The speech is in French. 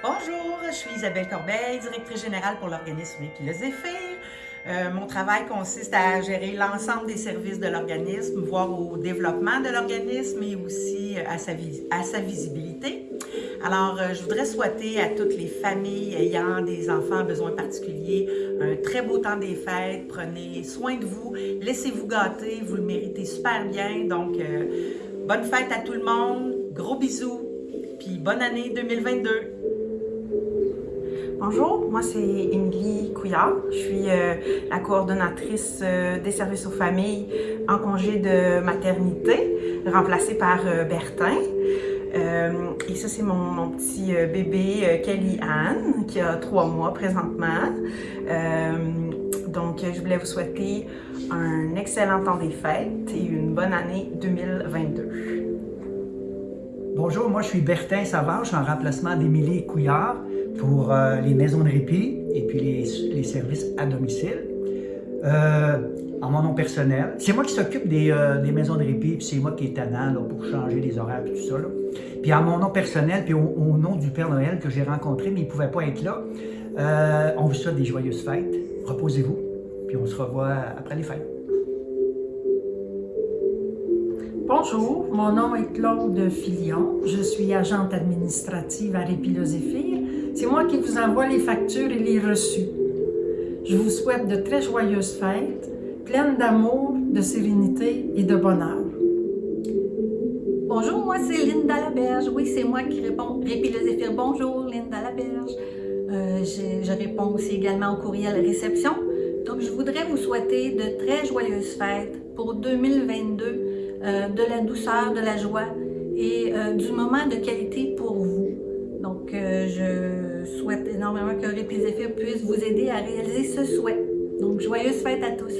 Bonjour, je suis Isabelle Corbeil, directrice générale pour l'organisme Épiloséphyre. Euh, mon travail consiste à gérer l'ensemble des services de l'organisme, voire au développement de l'organisme et aussi euh, à sa, visibilité. Alors, euh, je voudrais souhaiter à toutes les familles ayant des enfants à besoins particuliers un très beau temps des fêtes. Prenez soin de vous, laissez-vous gâter, vous le méritez super bien. Donc, bonne fête à tout le monde, gros bisous, puis bonne année 2022. Bonjour, moi c'est Émilie Couillard. Je suis euh, la coordonnatrice euh, des services aux familles en congé de maternité, remplacée par euh, Bertin. et ça, c'est mon, petit bébé Kelly Anne, qui a trois mois présentement. donc, je voulais vous souhaiter un excellent temps des fêtes et une bonne année 2022. Bonjour, moi je suis Bertin Savard, en remplacement d'Émilie Couillard pour euh, les maisons de répit et puis les, services à domicile. Euh, en mon nom personnel. C'est moi qui s'occupe des, euh, maisons de répit, puis c'est moi qui est tannant pour changer les horaires et tout ça. Puis en mon nom personnel, puis au, nom du Père Noël que j'ai rencontré, mais il ne pouvait pas être là, on vous souhaite des joyeuses fêtes. Reposez-vous, puis on se revoit après les fêtes. Bonjour, mon nom est Claude Filion. Je suis agente administrative à Répiloséphyre. C'est moi qui vous envoie les factures et les reçus. Je vous souhaite de très joyeuses fêtes, pleines d'amour, de sérénité et de bonheur. Bonjour, moi c'est Linda Laberge. Oui, c'est moi qui réponds. Répiloséphyre, bonjour, Linda Laberge. Euh, je, réponds aussi également au courriel réception. Donc, je voudrais vous souhaiter de très joyeuses fêtes pour 2022 euh, de la douceur, de la joie et euh, du moment de qualité pour vous. Donc, je souhaite énormément que Répizéphir puisse vous aider à réaliser ce souhait. Donc, joyeuses fêtes à tous!